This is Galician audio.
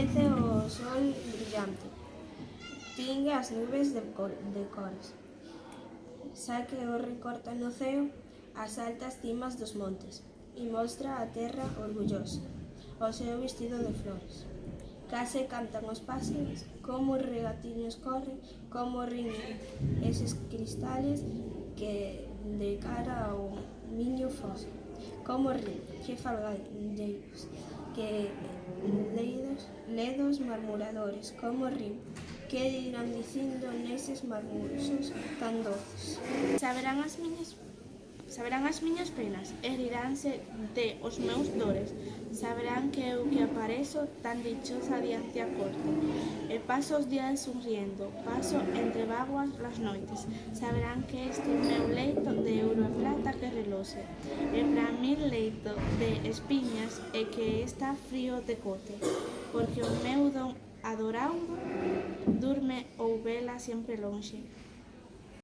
Aparece o sol brillante, Tingue as nubes de, cor, de cores, Saque o recorta no ceo as altas cimas dos montes e mostra a terra orgullosa o seu vestido de flores. Case cantan os páxaros, como regatiños corren, como riñen eses cristales que de cara ao miño fosa. Como riñen, que falgan deles, que leida ledos marmuradores, como rin, que irán dicindo neses marmurosos tan doces. Saberán as miñas Saberán as miñas penas e riránse de os meus dores. Saberán que eu que aparezo tan dichosa diante a corte. E paso os días sonriendo, paso entre vaguas las noites. Saberán que este meu leito de ouro e plata que relose. E para mí leito de espiñas e que está frío de cote, porque o meu don adorado durme ou vela sempre lonxe.